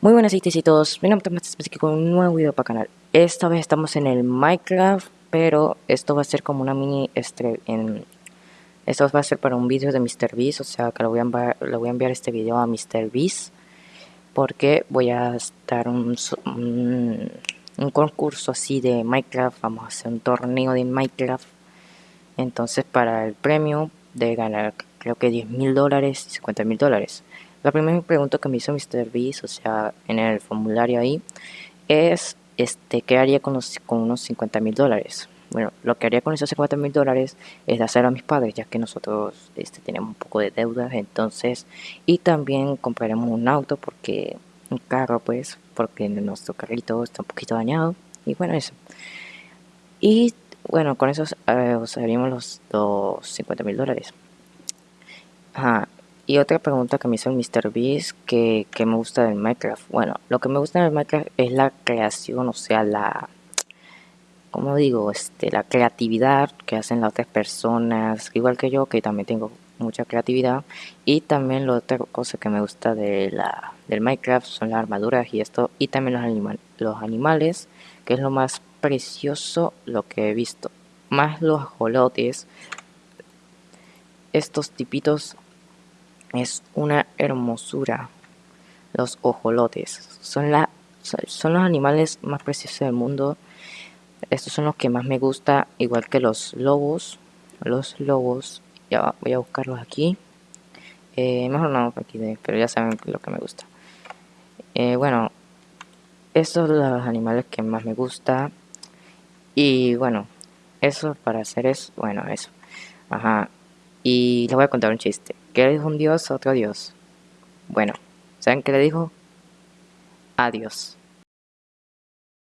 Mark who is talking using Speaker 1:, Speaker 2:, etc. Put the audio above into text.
Speaker 1: Muy buenas todos, mi nombre es aquí con un nuevo video para el canal. Esta vez estamos en el Minecraft, pero esto va a ser como una mini en esto va a ser para un vídeo de MrBeast, o sea que le voy a enviar, voy a enviar este video a MrBeast porque voy a estar un, un, un concurso así de Minecraft, vamos a hacer un torneo de Minecraft. Entonces para el premio de ganar creo que 10 mil dólares y 50 mil dólares. La primera pregunta que me hizo MrBeast, o sea, en el formulario ahí, es este, ¿qué haría con, con unos 50 mil dólares? Bueno, lo que haría con esos 50 mil dólares es hacer a mis padres, ya que nosotros este, tenemos un poco de deudas, entonces, y también compraremos un auto, porque un carro, pues, porque nuestro carrito está un poquito dañado, y bueno, eso. Y bueno, con eso eh, usaríamos los, los 50 mil dólares. Ajá, y otra pregunta que me hizo el MrBeast, que, que me gusta del Minecraft. Bueno, lo que me gusta del Minecraft es la creación, o sea, la... Como digo, este, la creatividad que hacen las otras personas, igual que yo, que también tengo mucha creatividad. Y también la otra cosa que me gusta de la, del Minecraft son las armaduras y esto. Y también los, los animales, que es lo más precioso lo que he visto. Más los ajolotes. Estos tipitos es una hermosura. Los ojolotes son, la, son los animales más preciosos del mundo. Estos son los que más me gusta, igual que los lobos. Los lobos, ya voy a buscarlos aquí. Eh, mejor no aquí, pero ya saben lo que me gusta. Eh, bueno, estos son los animales que más me gusta. Y bueno, eso para hacer es, bueno, eso. Ajá. Y les voy a contar un chiste. ¿Qué le dijo un dios a otro dios? Bueno, ¿saben qué le dijo? Adiós.